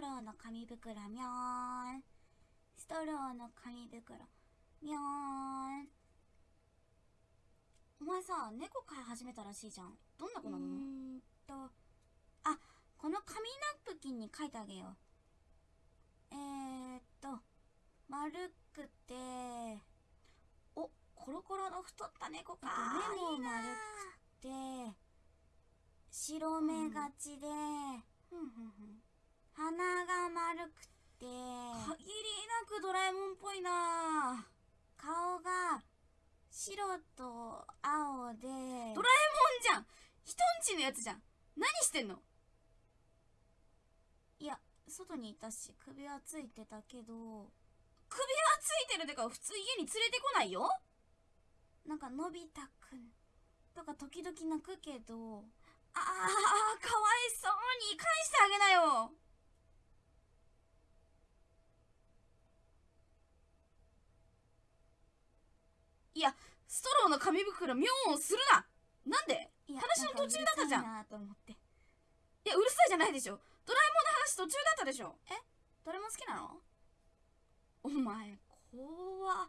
トローの紙袋みょーんストローの紙袋みょーんお前さ猫飼い始めたらしいじゃん。どんな子なの？うーんと。あこの紙ナプキンに書いてあげよう。えー、っと丸くておコロコロの太った猫か。目も丸くて。白目がちで、ふんふんふん。鼻が丸くて。限りなくドラえもんっぽいな。顔が白と青で。ドラえもんじゃん。人んちのやつじゃん。何してんの？いや外にいたし首はついてたけど。首はついてるってか普通家に連れてこないよ？なんかのび太くん。とか時々泣くけど。ああかわいそうに返してあげなよいやストローの紙袋妙音するな。なんで？話の途中だったじゃん。いやうるさいじゃないでしょ。ドラえもんの話途中だったでしょ。え？ドラえもん好きなの？お前怖っ